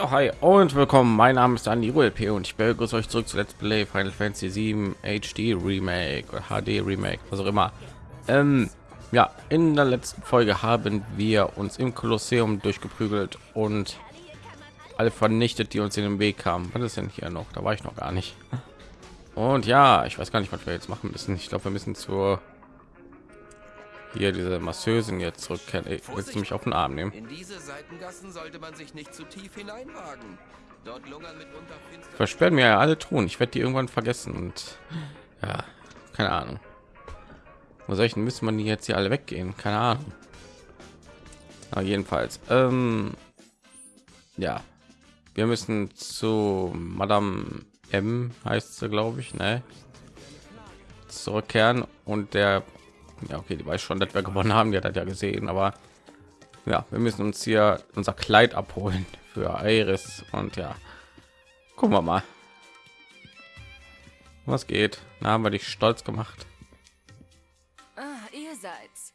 Ja, hi und willkommen. Mein Name ist Dani ULP und ich begrüße euch zurück zu Let's Play Final Fantasy 7 HD Remake oder HD Remake, was auch immer. Ähm, ja, in der letzten Folge haben wir uns im Kolosseum durchgeprügelt und alle vernichtet, die uns in den Weg kamen. Was ist denn hier noch? Da war ich noch gar nicht. Und ja, ich weiß gar nicht, was wir jetzt machen müssen. Ich glaube, wir müssen zur hier diese Masseusen jetzt zurückkehren. Ey, willst du mich auf den Arm nehmen? In diese Seitengassen sollte man sich nicht zu tief hineinwagen. Dort lungern mitunter Versperren mir ja alle tun. Ich werde die irgendwann vergessen und ja, keine Ahnung. Wo soll ich denn müssen man die jetzt hier alle weggehen? Keine Ahnung. Aber jedenfalls, ähm, ja, wir müssen zu Madame M heißt sie, glaube ich, ne? Zurückkehren und der ja okay die weiß schon dass wir gewonnen haben die hat das ja gesehen aber ja wir müssen uns hier unser kleid abholen für iris und ja gucken wir mal was geht na haben wir dich stolz gemacht Ah, ihr seid's.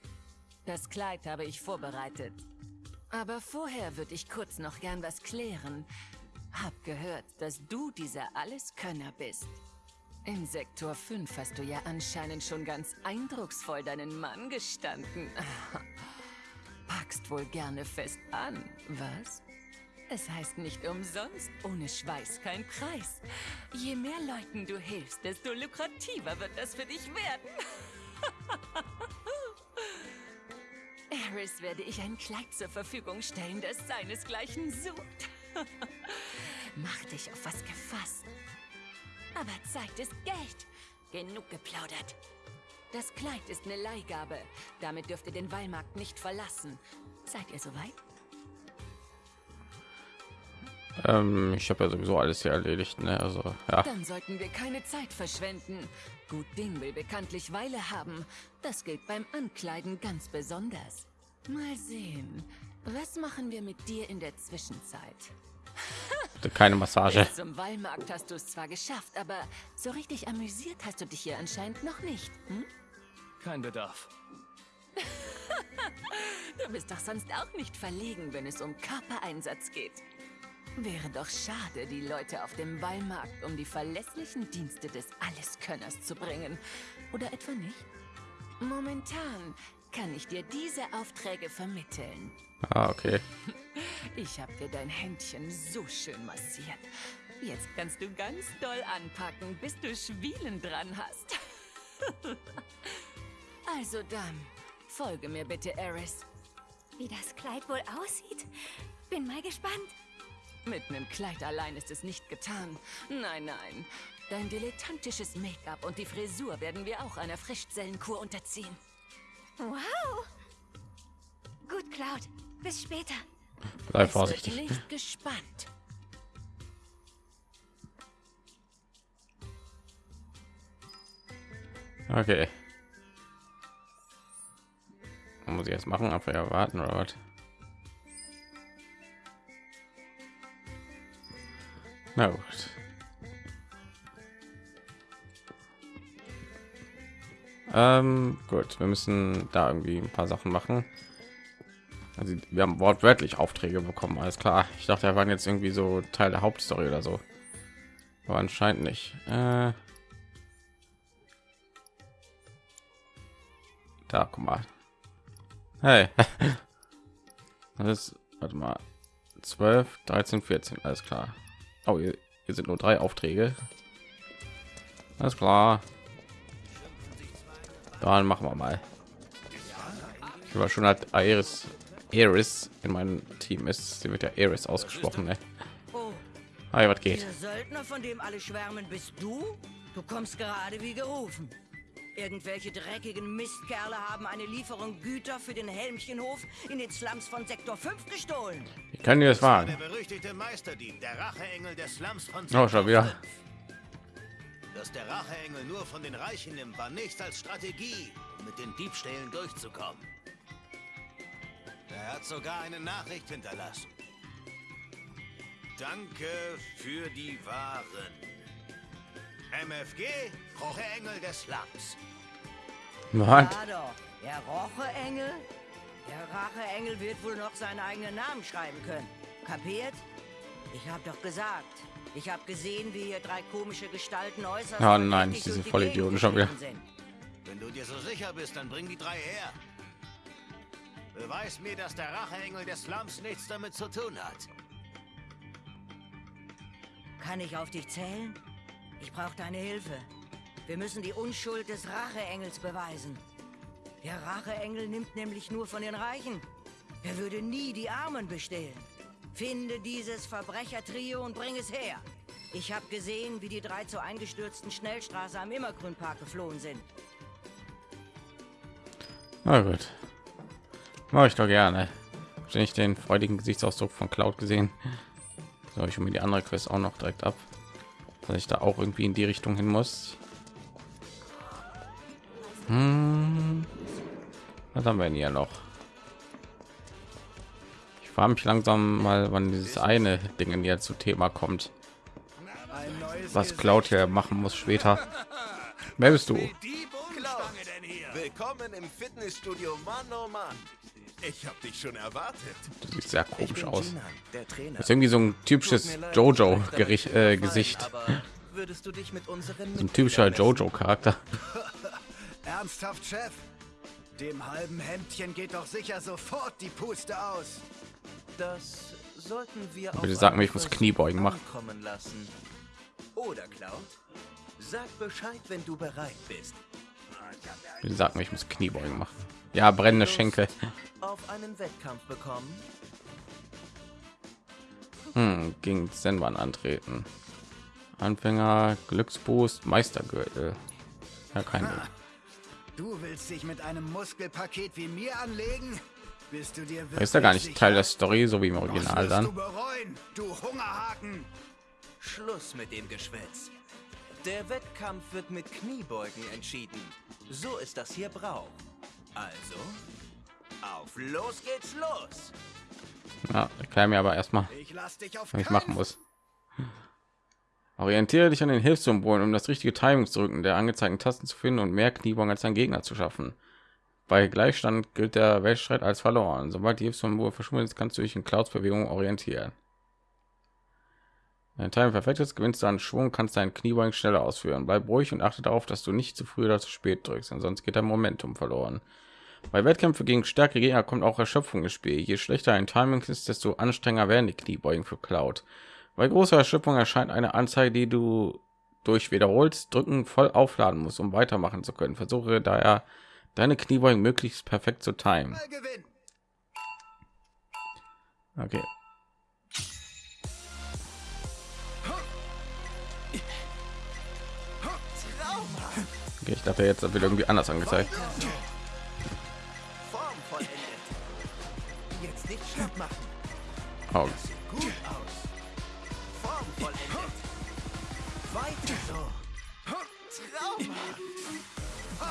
Das Kleid habe ich vorbereitet. Aber vorher würde ich kurz noch gern was klären. Hab gehört, dass du dieser Alleskönner bist. Im Sektor 5 hast du ja anscheinend schon ganz eindrucksvoll deinen Mann gestanden. Packst wohl gerne fest an, was? Es heißt nicht umsonst, ohne Schweiß kein Preis. Je mehr Leuten du hilfst, desto lukrativer wird das für dich werden. Eris werde ich ein Kleid zur Verfügung stellen, das seinesgleichen sucht. Mach dich auf was gefasst. Aber Zeit ist Geld. Genug geplaudert. Das Kleid ist eine Leihgabe. Damit dürft ihr den Wallmarkt nicht verlassen. Seid ihr soweit? ähm, ich habe ja sowieso alles hier erledigt ne? also ja Dann sollten wir keine Zeit verschwenden. Gut Ding will bekanntlich Weile haben. Das gilt beim Ankleiden ganz besonders. Mal sehen. Was machen wir mit dir in der Zwischenzeit? Bitte keine massage Bis zum Wallmarkt hast du es zwar geschafft, aber so richtig amüsiert hast du dich hier anscheinend noch nicht. Hm? Kein Bedarf. Du bist doch sonst auch nicht verlegen, wenn es um Körpereinsatz geht. Wäre doch schade, die Leute auf dem Wallmarkt um die verlässlichen Dienste des Alleskönners zu bringen. Oder etwa nicht? Momentan kann ich dir diese Aufträge vermitteln. ah, okay Ich habe dir dein Händchen so schön massiert. Jetzt kannst du ganz doll anpacken, bis du Schwielen dran hast. also dann, folge mir bitte, Eris. Wie das Kleid wohl aussieht? Bin mal gespannt. Mit einem Kleid allein ist es nicht getan. Nein, nein. Dein dilettantisches Make-up und die Frisur werden wir auch einer Frischzellenkur unterziehen. Wow. Gut, Cloud. Bis später. bleib vorsichtig nicht gespannt. okay Was muss ich jetzt machen ab erwarten oder was na gut ähm, gut wir müssen da irgendwie ein paar sachen machen. Also wir haben wortwörtlich aufträge bekommen alles klar. Ich dachte wir waren jetzt irgendwie so teil der hauptstory oder so. Aber anscheinend nicht. Äh, da guck mal. Hey. Das ist warte mal. 12 13 14 alles klar. Oh hier, hier sind nur drei aufträge. Alles klar dann machen wir mal ich war schon hat Iris Iris in meinem Team ist sie wird ja Iris ausgesprochen ne? Oh, Hi, was geht der Söldner, von dem alle schwärmen, bist du? Du kommst gerade wie gerufen. Irgendwelche dreckigen Mistkerle haben eine Lieferung Güter für den Helmchenhof in den Slums von Sektor 5 gestohlen. wie kann dir das Der wagen berüchtigte Meisterdieb, der Racheengel des Slums von Oh, schon wieder. 5. Dass der Racheengel nur von den Reichen nimmt, war nichts als Strategie, um mit den Diebstählen durchzukommen. Er hat sogar eine Nachricht hinterlassen. Danke für die Waren. MFG, Racheengel des Slums. was Ja doch, der Rocheengel? Der Racheengel wird wohl noch seinen eigenen Namen schreiben können. Kapiert? Ich habe doch gesagt, ich habe gesehen, wie hier drei komische Gestalten äußerst Oh nein, verdächtig diese Vollidioten schon wieder. Wenn du dir so sicher bist, dann bring die drei her. Beweis mir, dass der Racheengel des Slums nichts damit zu tun hat. Kann ich auf dich zählen? Ich brauche deine Hilfe. Wir müssen die Unschuld des Racheengels beweisen. Der Racheengel nimmt nämlich nur von den Reichen. Er würde nie die Armen bestehlen. Finde dieses Verbrechertrio und bring es her. Ich habe gesehen, wie die drei zur eingestürzten Schnellstraße am Immergrünpark geflohen sind. Na gut. Mache ich doch gerne. Habe ich den freudigen Gesichtsausdruck von Cloud gesehen. So, ich mir die andere Quest auch noch direkt ab. Dass ich da auch irgendwie in die Richtung hin muss. Hm. Was haben wir denn hier noch? Ich frage mich langsam mal, wann dieses eine Ding jetzt zu Thema kommt. Was Cloud hier machen muss später. Wer bist du? Hier? Willkommen im Fitnessstudio, Mann, oh Mann. Ich hab dich schon erwartet. Das sieht sehr komisch aus. Das ist irgendwie so ein typisches Jojo-Gesicht. Äh, Gesicht. Würdest du dich mit unseren So ein typischer Jojo-Charakter. Ernsthaft, Chef? Dem halben Hemdchen geht doch sicher sofort die Puste aus. Das sollten wir Bitte sag mir, einen ich muss Kniebeugen machen. ankommen lassen. Oder Cloud, sag Bescheid, wenn du bereit bist. Bitte sag mir, ich muss Kniebeugen machen. Ja, brennende Schenkel. Auf einen Wettkampf bekommen? Hm, gegen Senban antreten. Anfänger, Glücksboost, Meistergürtel. Ja, kein Ding. Du willst dich mit einem Muskelpaket wie mir anlegen? Bist du dir Da ist ja gar nicht wirklich Teil der? Story, so wie im Original dann. bereuen, du Hungerhaken. Schluss mit dem Geschwätz. Der Wettkampf wird mit Kniebeugen entschieden. So ist das hier Brauch. Also, auf los geht's los! Ja, erklär mir aber erstmal, Ich lass dich auf was ich machen muss. Orientiere dich an den Hilfssymbolen, um das richtige Timing zu drücken, der angezeigten Tasten zu finden und mehr Kniebeugen als dein Gegner zu schaffen. Bei Gleichstand gilt der Weltstreit als verloren. Sobald die Hilfssymbole verschwunden ist, kannst du dich in Clouds Bewegung orientieren. Wenn Timing perfekt ist, gewinnst du an Schwung, kannst deinen Kniebeugen schneller ausführen. Bleib ruhig und achte darauf, dass du nicht zu früh oder zu spät drückst, sonst geht dein Momentum verloren. Bei Wettkämpfen gegen stärkere Gegner kommt auch Erschöpfung ins Spiel. Je schlechter ein Timing ist, desto anstrengender werden die Kniebeugen für Cloud. Bei großer Erschöpfung erscheint eine Anzeige, die du durch wiederholtes Drücken voll aufladen musst, um weitermachen zu können. Versuche daher deine Kniebeugen möglichst perfekt zu timen. Okay. Okay, ich dachte jetzt wird irgendwie anders angezeigt. Jetzt nicht schlapp machen. Oh. Weiter so. Traumhaft.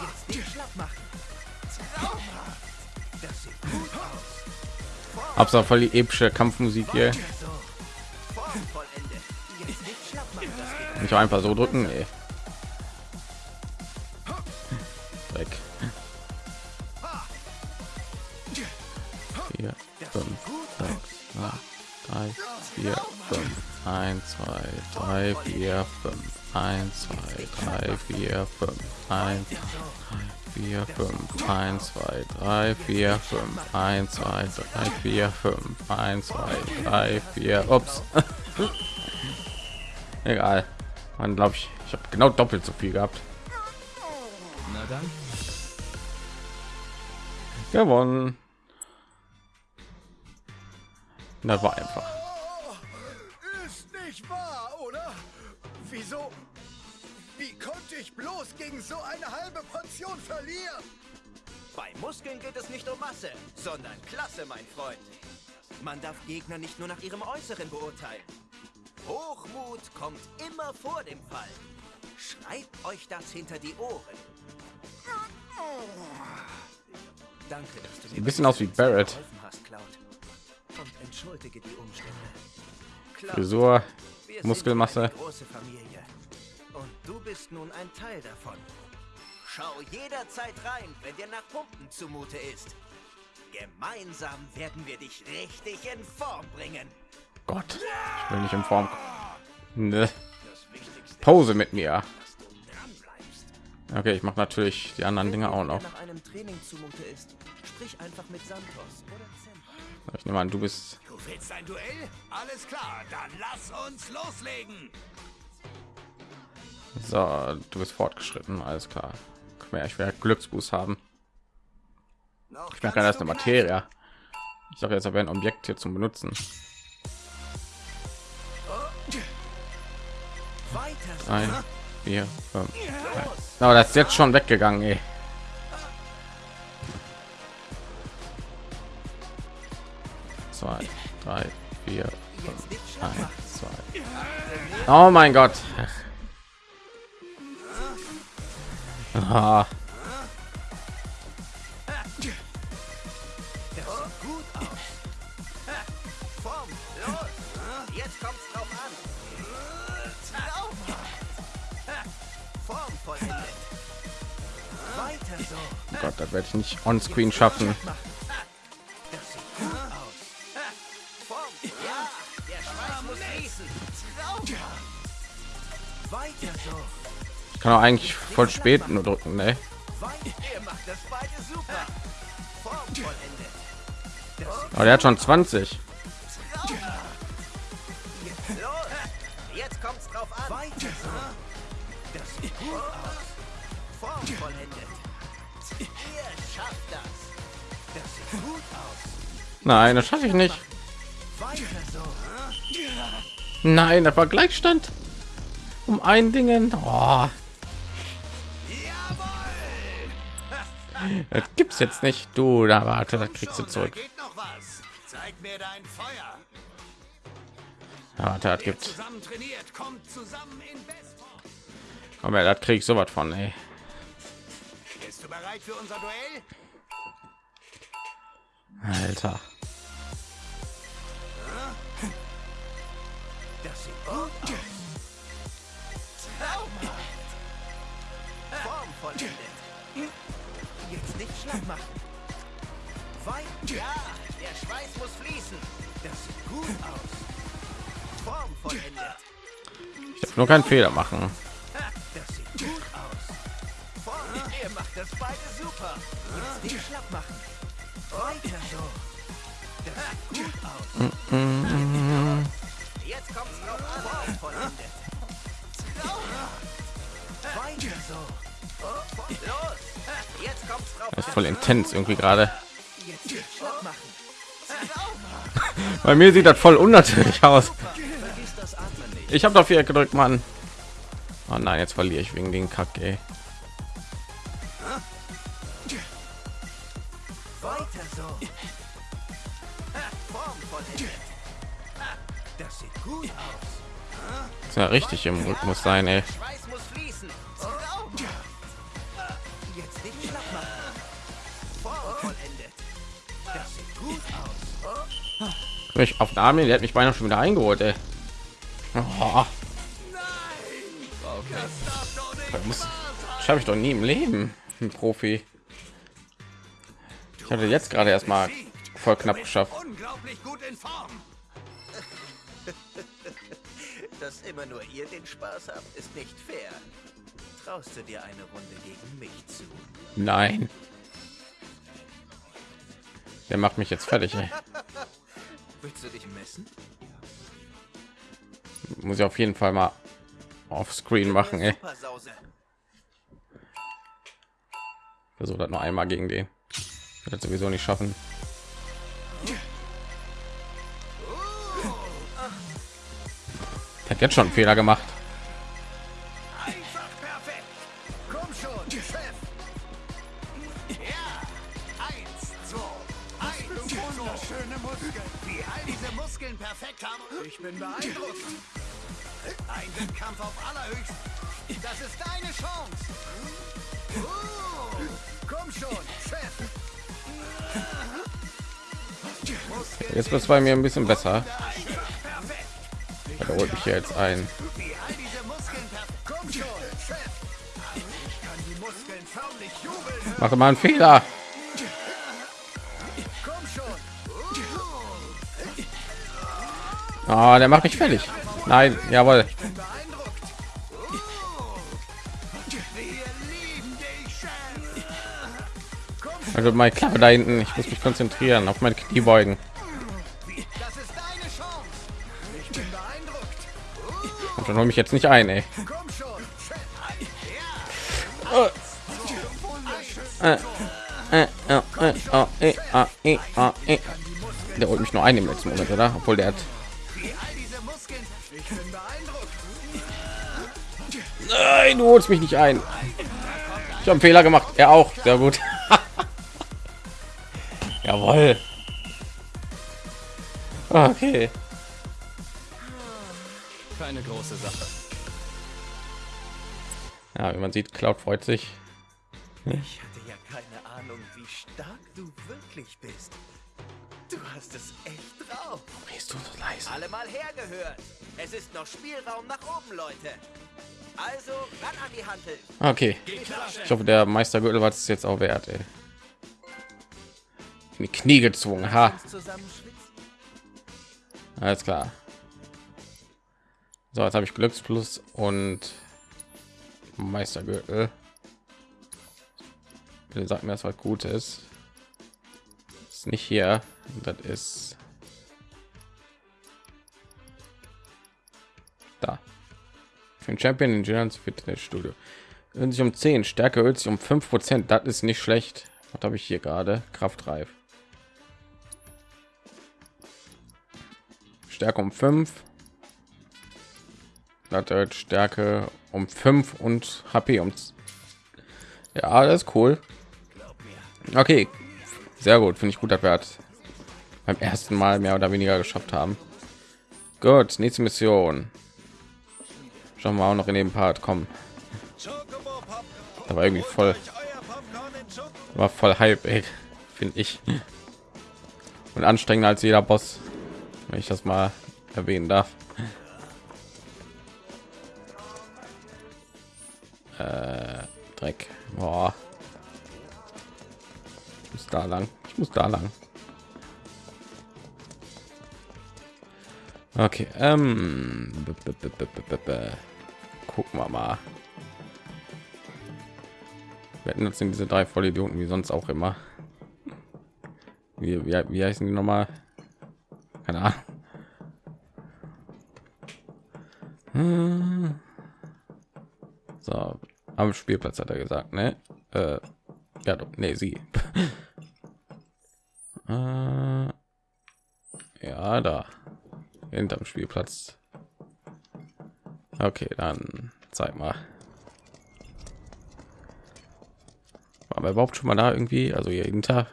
Jetzt nicht schlapp machen. Auch voll die epische Kampfmusik hier. Nicht einfach so drücken, ey. Weg. Vier, fünf, sechs, drei, vier, fünf, eins, zwei, drei, vier, fünf, eins, zwei, drei, vier, fünf, eins, vier, fünf, eins, zwei, drei, vier, fünf, eins, zwei, drei, vier, fünf, eins, zwei, drei, vier, ups. Egal. Man glaube ich, ich habe genau doppelt so viel gehabt. Na dann, Gewonnen. Das war einfach. Bloß gegen so eine halbe Portion verlieren? Bei Muskeln geht es nicht um Masse, sondern Klasse, mein Freund. Man darf Gegner nicht nur nach ihrem Äußeren beurteilen. Hochmut kommt immer vor dem Fall. Schreibt euch das hinter die Ohren. Danke, dass du mir Ein bisschen aus wie Barrett. Hast, Cloud. Und entschuldige die Umstände. Frisur, wir sind Muskelmasse. eine große Familie. Und du bist nun ein Teil davon. Schau jederzeit rein, wenn dir nach Pumpen zumute ist. Gemeinsam werden wir dich richtig in Form bringen. Gott, ich will nicht in Form. Ne. Pause mit mir. Okay, ich mache natürlich die anderen Dinge auch noch. Nach einem Training zumute ist, sprich einfach mit Santos oder Zem. Ich nehme an, du bist Du willst ein Duell? Alles klar, dann lass uns loslegen. So, du bist fortgeschritten, alles klar. Mal, ich werde Glücksboost haben. Ich merke das ist eine Materie. Ich sage jetzt aber ein Objekt hier zum Benutzen. Ein, vier, fünf. drei. Aber das ist jetzt schon weggegangen, ey. Zwei, drei, vier, fünf, eins, zwei. Oh mein Gott. So. oh Gott, das werde ich nicht on Screen schaffen. Kann auch eigentlich voll spät nur drücken, ne? Aber der hat schon 20. Los. Jetzt kommt's drauf an. Nein, das schaffe ich nicht. Nein, das war Gleichstand. Um ein Dingen. Oh, das gibt's jetzt nicht. Du, da warte, das kriegst du zurück. Was? Zeig mir dein Feuer. Ja, warte, das gibt. Zusammen trainiert, kommt zusammen in her, das krieg ich sowas von, ey. Bist du bereit für unser Duell? Alter. Das sieht gut aus. Vollendet. Jetzt nicht schlapp machen. Weit. Ja, der Schweiß muss fließen. Das sieht gut aus. Form vollendet. Ich darf nur keinen Fehler machen. Das sieht gut aus. Form. Ihr macht das beide super. Jetzt nicht schlapp machen. Weiter so. Das sieht gut aus. Jetzt kommt's an. Form vollendet. Weiter so. Das ist voll intens irgendwie gerade. Bei mir sieht das voll unnatürlich aus. Ich habe dafür gedrückt, Mann. Oh nein, jetzt verliere ich wegen den Kack, ey. Das ja richtig im Rhythmus sein, ey. Mich auf den Arm, der hat mich beinahe schon wieder eingeholt, ey. Oh, das muss schaffe ich doch nie im Leben, ein Profi. Ich hatte jetzt gerade erst mal voll knapp geschafft. Unglaublich gut in Form. Dass immer nur ihr den Spaß habt, ist nicht fair. Traust du dir eine Runde gegen mich zu? Nein. Der macht mich jetzt fertig, ey. Willst du dich messen? Muss ich auf jeden Fall mal auf Screen machen, ey. Versuche das noch einmal gegen den. Wird das sowieso nicht schaffen. Hat jetzt schon einen Fehler gemacht. Perfekt haben. Ich bin beeindruckt. Ein Wettkampf auf allerhöchst. Das ist deine Chance. Uh, Komm schon, Chef. Jetzt wird es bei mir ein bisschen besser. Er holt mich hier jetzt ein. Mache mal einen Fehler. Oh, der macht mich fertig. Nein, jawohl. Also meine Klappe da hinten. Ich muss mich konzentrieren auf meine Kniebeugen. Und dann hol mich jetzt nicht ein, ey. Der holt mich nur ein im letzten Moment, oder? Obwohl der hat. Nein, du holst mich nicht ein. Ich habe einen Fehler gemacht. Er auch. Sehr gut. Jawohl. Okay. Keine große Sache. Ja, wie man sieht, Cloud freut sich. Ich hatte ja keine Ahnung, wie stark du wirklich bist. Du hast es echt drauf. Bist du so leise? Alle mal hergehört. Es ist noch Spielraum nach oben, Leute. Also ran an die Hantel. Okay. Ich hoffe, der Meistergürtel war es jetzt auch wert. Ey. In die Knie gezwungen. Ha. Alles klar. So, jetzt habe ich Glücksplus und Meistergürtel. Bitte sag mir, das was Gutes. Ist nicht hier. Das ist den Champion in Giants Fitnessstudio. Ölt sich um 10, Stärke ölt sich um 5 Prozent. Das ist nicht schlecht. Was habe ich hier gerade? Kraftreif. Stärke um 5. Das erhöht Stärke um 5 und HP um. Ja, das ist cool. Okay, sehr gut. Finde ich gut, dass wir beim ersten Mal mehr oder weniger geschafft haben. Gut, nächste Mission. Schauen wir auch noch in dem Part kommen. Da war irgendwie voll, war voll Hype, finde ich. Und anstrengender als jeder Boss, wenn ich das mal erwähnen darf. Äh, Dreck. Boah. Ich muss da lang. Ich muss da lang. Okay, ähm, gucken wir mal. Wir hatten jetzt diese drei Vollidioten wie sonst auch immer. Wie, wie, wie heißen die nochmal? Keine Ahnung. Hm. So, am Spielplatz hat er gesagt, ne? Äh, ja, doch, nee, sie. äh, ja, da hinterm Spielplatz. Okay, dann zeig mal. War wir überhaupt schon mal da irgendwie? Also hier hinter?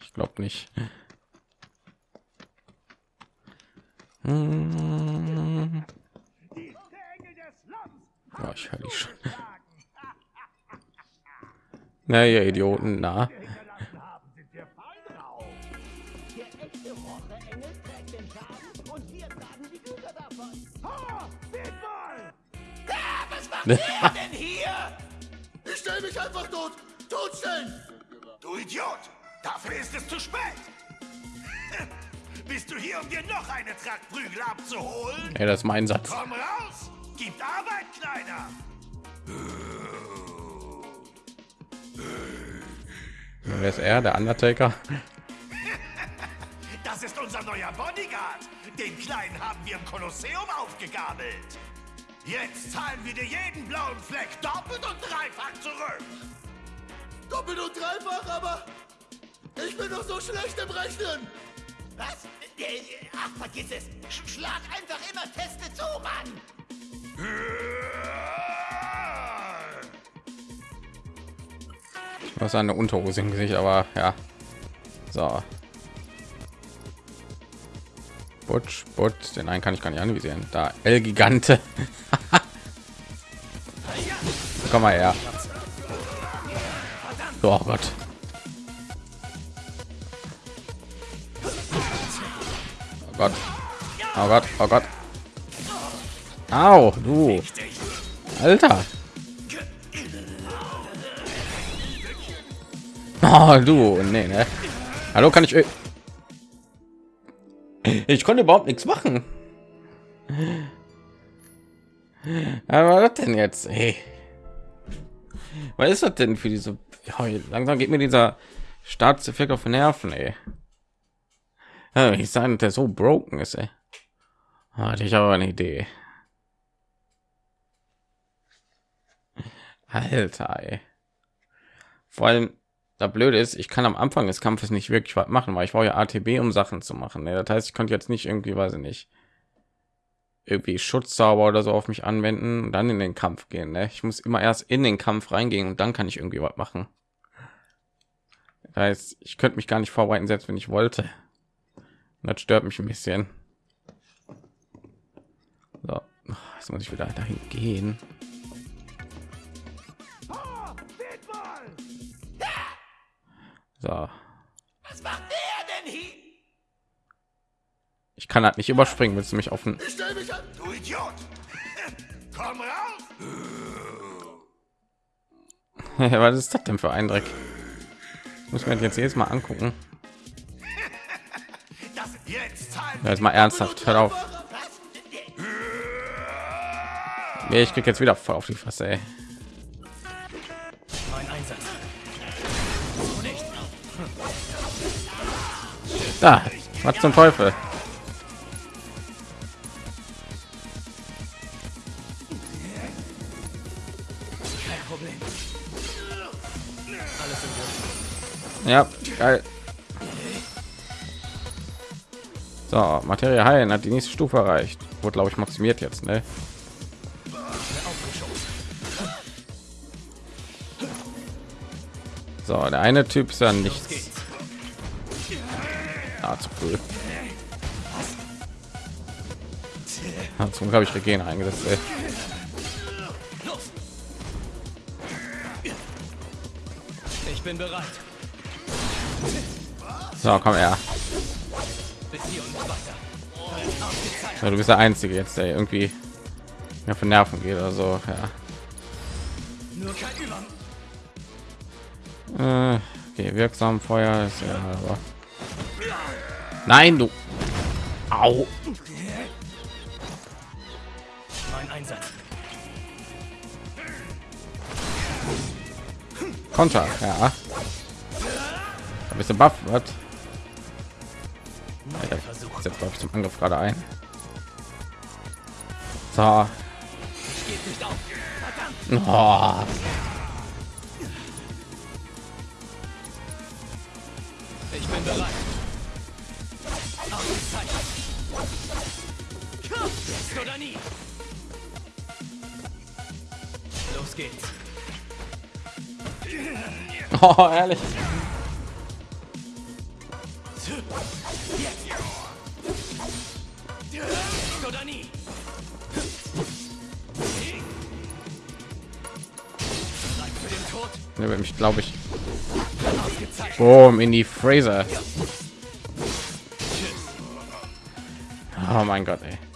Ich glaube nicht. Hm. Ja, ich höre dich schon. Na, ihr Idioten, na. Denn hier? Ich stelle mich einfach tot. Totstellen. Du Idiot. Dafür ist es zu spät. Bist du hier, um dir noch eine Traktprügel abzuholen? Ja, das ist mein Satz. Komm raus. Gibt Arbeit, Kleiner. Wer ist er? Der Undertaker? Das ist unser neuer Bodyguard. Den Kleinen haben wir im Kolosseum aufgegabelt. Jetzt zahlen wir dir jeden blauen Fleck doppelt und dreifach zurück. Doppelt und dreifach, aber ich bin doch so schlecht im Rechnen. Was? Ach, vergiss es. Sch schlag einfach immer feste zu, Mann. Was eine Unterhose im Gesicht, aber ja. So. Butch, Butch, den einen kann ich gar nicht anvisieren. Da, El Gigante. Komm mal her. Oh Gott. Oh Gott. Oh Gott, oh Gott. Au, du. Alter. Oh, du. Nee, ne? Hallo, kann ich... Ich konnte überhaupt nichts machen. Aber was denn jetzt? Hey. Was ist das denn für diese? Langsam geht mir dieser Staatseffekt auf Nerven, ey. Ich sage, der so broken ist, ey. Hatte ich aber eine Idee. Alter, ey. Vor allem, da blöd ist, ich kann am Anfang des Kampfes nicht wirklich was machen, weil ich brauche ja ATB, um Sachen zu machen. Ne? Das heißt, ich konnte jetzt nicht irgendwie, weiß ich nicht, irgendwie Schutzzauber oder so auf mich anwenden und dann in den Kampf gehen. Ne? Ich muss immer erst in den Kampf reingehen und dann kann ich irgendwie was machen. Das heißt, ich könnte mich gar nicht vorbereiten, selbst wenn ich wollte. Und das stört mich ein bisschen. So, jetzt muss ich wieder dahin gehen. So. Was macht der denn hier? Ich kann halt nicht überspringen, willst du mich auf den Ich stell mich an, du Idiot! Komm raus! Was ist das denn für ein Dreck? Muss man jetzt jedes Mal angucken. Das jetzt Ja, jetzt mal ernsthaft, hör auf. Nee, ich krieg jetzt wieder voll auf die Fresse, ey. Da, was zum Teufel? Ja, geil. So, Materie heilen hat die nächste Stufe erreicht. Wurde, glaube ich, maximiert jetzt, ne? So, der eine Typ ist ja nichts. Zu früh. Ah, Zum Glück habe ich Regen eingesetzt. Ey. Ich bin bereit. So, komm her. Ja, du bist der Einzige jetzt, der irgendwie mir von Nerven geht oder so. Ja. Äh, okay, wirksam Feuer ist ja, aber nein, du. Au. Mein Einsatz. Konter, ja. Da bist du buff, was? Alter, ich setze glaube ich zum Angriff gerade ein. So. Geht nicht auf. Oh. Ich bin bereit. Jetzt oder nie. Los geht's. oh, ehrlich. Jetzt oder nie. Mich, glaube ich, boom, in die Fraser. Oh mein Gott, ey.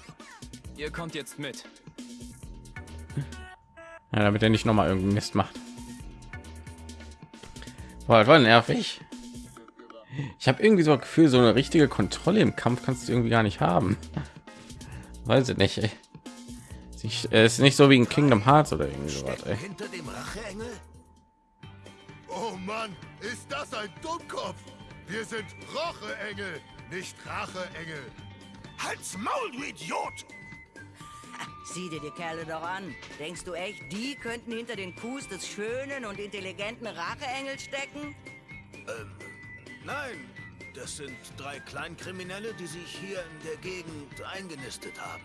Kommt jetzt mit. Ja, damit er nicht noch mal irgendeinen Mist macht. Boah, das war nervig. Ich habe irgendwie so ein Gefühl, so eine richtige Kontrolle im Kampf kannst du irgendwie gar nicht haben. Weiß ich nicht. Ey. Ich, äh, ist nicht so wie in Kingdom Hearts oder irgendwie sowas. Ey. Hinter dem Racheengel? Oh Mann, ist das ein Dummkopf? Wir sind Racheengel, nicht Racheengel. Halt's Maul, du Idiot! Sieh dir die Kerle doch an. Denkst du echt, die könnten hinter den Kuss des schönen und intelligenten Racheengels stecken? Nein, das sind drei Kleinkriminelle, die sich hier in der Gegend eingenistet haben.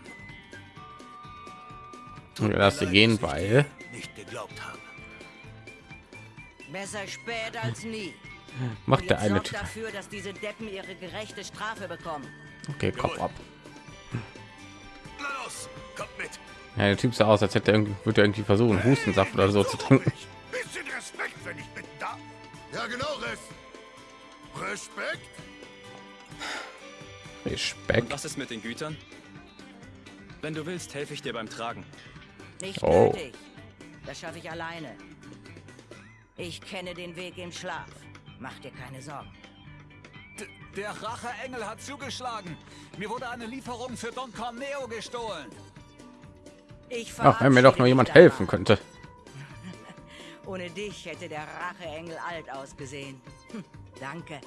Ja, lass sie gehen, weil nicht geglaubt habe. Besser spät als nie. macht der eine dafür, dass diese Deppen ihre gerechte Strafe bekommen. Okay, Kopf ab. Los, kommt mit. Ja, der Typ sah aus, als hätte er irgendwie, würde er irgendwie versuchen, Hustensaft oder so zu trinken. Bisschen Respekt, wenn ich bitten darf. Ja, genau, Rest. Respekt? Und Respekt. was ist mit den Gütern? Wenn du willst, helfe ich dir beim Tragen. Nicht Oh. nötig. Das schaffe ich alleine. Ich kenne den Weg im Schlaf. Mach dir keine Sorgen. Der Racheengel hat zugeschlagen. Mir wurde eine Lieferung für Don Corneo gestohlen. Ich Ach, wenn mir doch nur jemand helfen könnte. Ohne dich hätte der Racheengel alt ausgesehen. Hm, danke.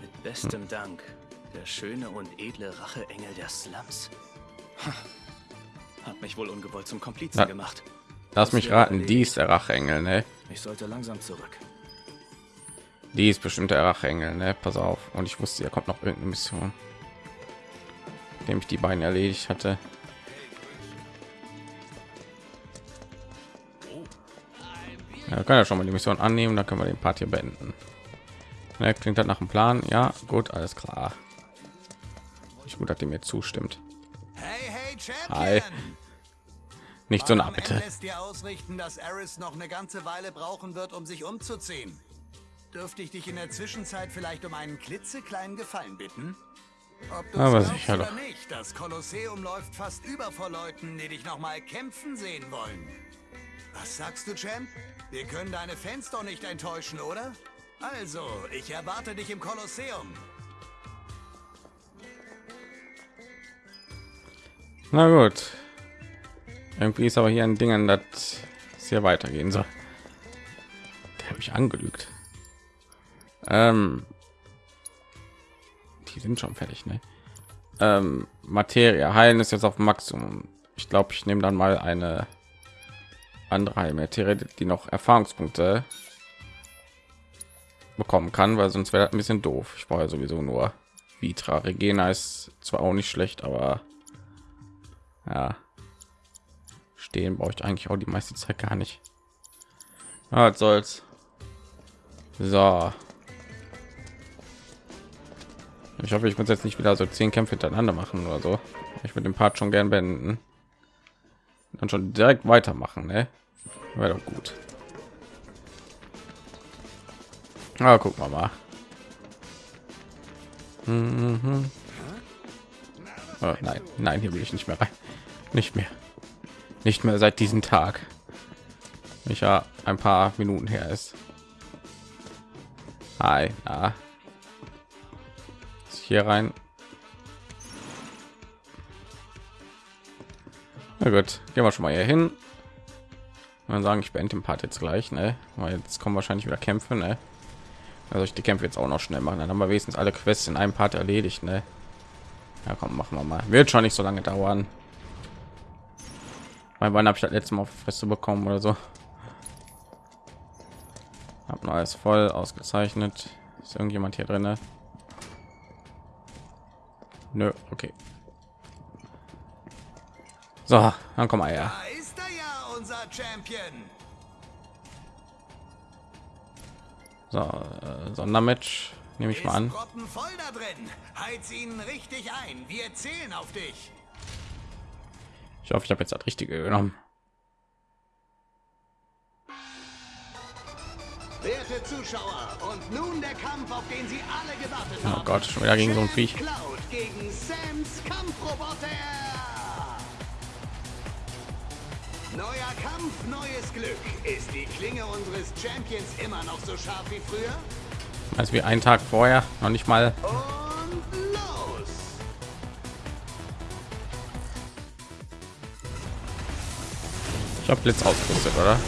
Mit bestem Dank. Der schöne und edle Racheengel der Slums. Ha. Hat mich wohl ungewollt zum Komplizen Na, gemacht. Lass mich raten, die ist der Racheengel, ne? Ich sollte langsam zurück. Die ist bestimmt der Racheengel, ne? Pass auf. Und ich wusste, da kommt noch irgendeine Mission, indem ich die beiden erledigt hatte. Ja, kann ja schon mal die Mission annehmen, dann können wir den Part hier beenden. Ne, klingt das nach einem Plan? Ja, gut, alles klar. Ich gut, dass ihr mir zustimmt. Hi. Nicht so nah, bitte. lässt dir ausrichten, dass Eris noch eine ganze Weile brauchen wird, um sich umzuziehen. Dürfte ich dich in der Zwischenzeit vielleicht um einen klitzekleinen Gefallen bitten? Ob du Aber glaubst sicher oder nicht, das Kolosseum läuft fast über vor Leuten, die dich noch mal kämpfen sehen wollen. Was sagst du, Champ? Wir können deine Fans doch nicht enttäuschen, oder? Also, ich erwarte dich im Kolosseum. Na gut. Irgendwie ist aber hier ein Ding, an das hier weitergehen soll. Der hat mich angelügt. Ähm, die sind schon fertig, ne? Ähm, Materie heilen ist jetzt auf Maximum. Ich glaube, ich nehme dann mal eine andere Heilmaterie, die noch Erfahrungspunkte bekommen kann, weil sonst wäre ein bisschen doof. Ich brauche ja sowieso nur Vitra. Regena ist zwar auch nicht schlecht, aber ja, stehen brauche ich eigentlich auch die meiste Zeit gar nicht. Ah, was soll's. So. Ich hoffe, ich muss jetzt nicht wieder so zehn Kämpfe hintereinander machen oder so. Ich würde den Part schon gern beenden. Und schon direkt weitermachen, ne? Wäre doch gut. Aber gucken wir mal. Mhm. Oh, nein, nein, hier will ich nicht mehr rein. Nicht mehr. Nicht mehr seit diesem Tag. Ich ja ein paar Minuten her ist. Hi, na. Ist Hier rein. Na gut, gehen wir schon mal hier hin. Man sagen, ich beende den Part jetzt gleich, ne? Weil jetzt kommen wahrscheinlich wieder Kämpfe, ne? Also ich die Kämpfe jetzt auch noch schnell machen, dann haben wir wenigstens alle Quests in einem Part erledigt, ne? Ja, komm, machen wir mal. Wird schon nicht so lange dauern. Weil wann habe ich das letzte Mal auf Fresse bekommen oder so? Hab noch alles voll ausgezeichnet. Ist irgendjemand hier drin? Nö, okay. So, dann komm mal her. Da ist er ja, unser Champion. So, äh, Sondermatch nehme ich mal an. Ist voll da drin. Heiz ihn richtig ein. Wir zählen auf dich. Ich hoffe, ich habe jetzt das Richtige genommen. Werte Zuschauer, und nun der Kampf, auf den Sie alle gewartet Oh haben. Gott, schon wieder gegen so ein Viech. Cloud gegen Sams Kampfroboter. Neuer Kampf, neues Glück. Ist die Klinge unseres Champions immer noch so scharf wie früher? Als wie einen Tag vorher, noch nicht mal. Und Ich habe Blitz ausgerüstet, oder?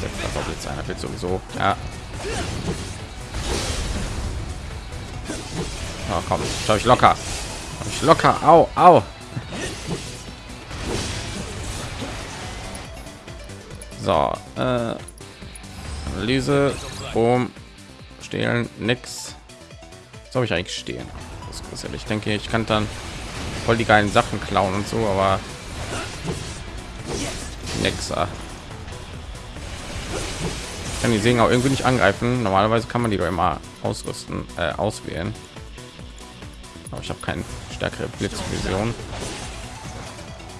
Das war Blitz einer wird sowieso. Ja. Oh, komm, schau ich locker. Hab ich locker. Au, au. So, äh, Analyse, Boom, stehlen, nix. So habe ich eigentlich stehen. Ja, ich denke, ich kann dann voll die geilen Sachen klauen und so, aber Nexa. Kann die Segen auch irgendwie nicht angreifen. Normalerweise kann man die doch immer ausrüsten, äh, auswählen. Aber ich habe keine stärkere Blitzvision.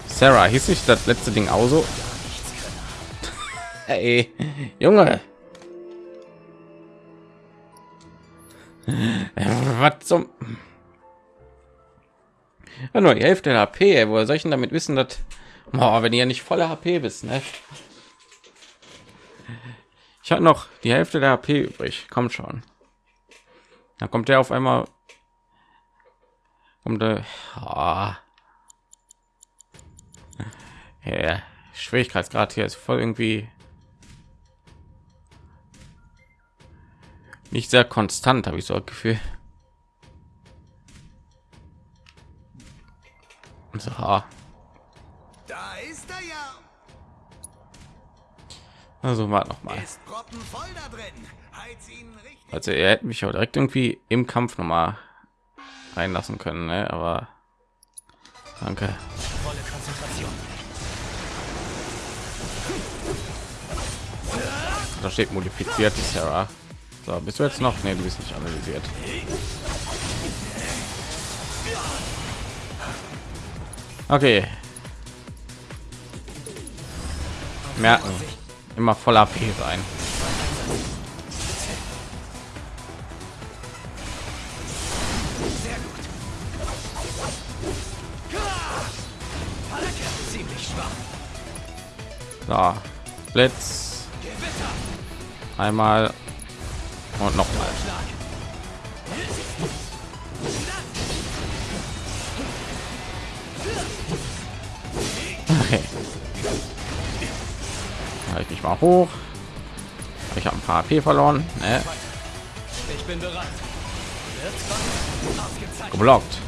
Sarah, hieß sich das letzte Ding auch so? Ey, Junge. Was zum Ja, nur die Hälfte der HP. Ey. Woher soll ich denn damit wissen, dass oh, wenn ihr ja nicht voller HP bist, ne? Ich habe noch die Hälfte der HP übrig. Kommt schon. Dann kommt der auf einmal um der oh. ja, Schwierigkeitsgrad hier ist voll irgendwie nicht sehr konstant, habe ich so ein Gefühl. So. Da ist er ja. Also war noch mal. Also er hätte mich auch direkt irgendwie im Kampf noch mal reinlassen können, ne? aber danke. Da steht modifiziert Sarah. So, bist du jetzt noch? Ne, du bist nicht analysiert. Okay. Merken. Immer voller AP sein. So, Blitz. Einmal und noch Mal hoch. Ich habe ein paar AP verloren. Ne? Ich bin bereit. Geblockt.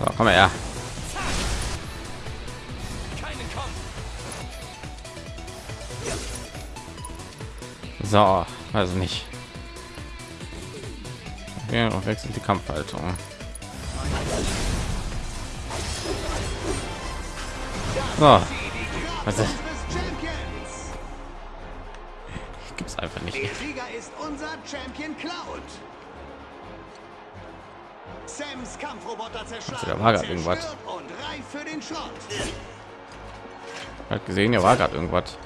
So, komm her. So, also nicht. Okay, und wechselt die Kampfhaltung. So. Also, gibt's einfach nicht. Der Sieger ist unser Champion Cloud. Sams Kampfroboter zerschlagen. Also, da war gerade irgendwas. Und reif für den Schrott. Hat gesehen, ja war gerade irgendwas.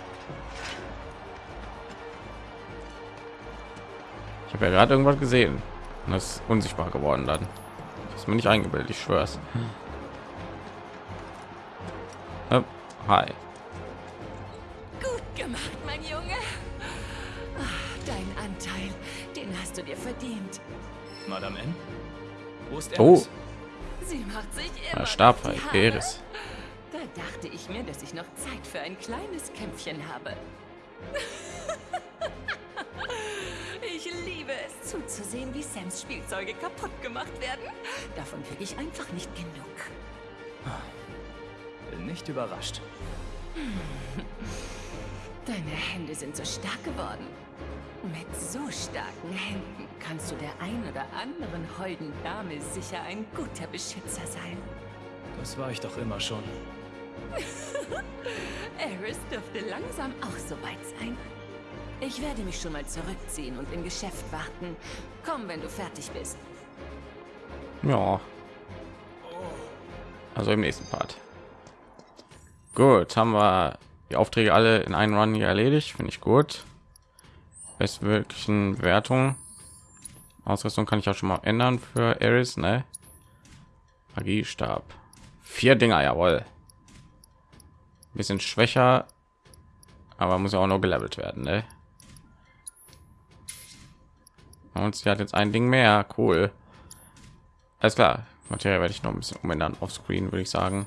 Ich habe ja gerade irgendwas gesehen. Und das ist unsichtbar geworden dann. Das ist mir nicht eingebildet, ich schwör's. Hi. Gut gemacht, mein Junge. Ach, dein Anteil, den hast du dir verdient. Madame N. Wo ist Oh, Sie macht sich immer ja, Haare. Eris. Da dachte ich mir, dass ich noch Zeit für ein kleines Kämpfchen habe. Zuzusehen, wie Sams Spielzeuge kaputt gemacht werden. Davon kriege ich einfach nicht genug. Bin nicht überrascht. Deine Hände sind so stark geworden. Mit so starken Händen kannst du der ein oder anderen holden Dame sicher ein guter Beschützer sein. Das war ich doch immer schon. Eris dürfte langsam auch so weit sein. Ich werde mich schon mal zurückziehen und im Geschäft warten. Komm, wenn du fertig bist. Ja. Also im nächsten Part. Gut, haben wir die Aufträge alle in einen Run hier erledigt. Finde ich gut. Bestmöglichen Wertung. Ausrüstung kann ich auch schon mal ändern für Eris, ne? Magiestab. Vier Dinger, jawohl. Bisschen schwächer, aber muss ja auch noch gelevelt werden, ne? Und sie hat jetzt ein Ding mehr, cool. Alles klar, Materie werde ich noch ein bisschen umändern auf Screen, würde ich sagen.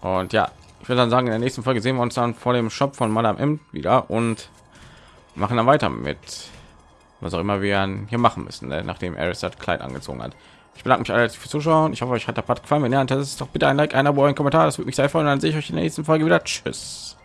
Und ja, ich würde dann sagen, in der nächsten Folge sehen wir uns dann vor dem Shop von Madame M wieder und machen dann weiter mit was auch immer wir hier machen müssen, ne? nachdem Eris das Kleid angezogen hat. Ich bedanke mich alle fürs Zuschauen. Ich hoffe, euch hat der Part gefallen. Wenn ja, dann ist doch bitte ein Like, ein Abo, ein Kommentar. Das würde mich sehr freuen. Dann sehe ich euch in der nächsten Folge wieder. Tschüss.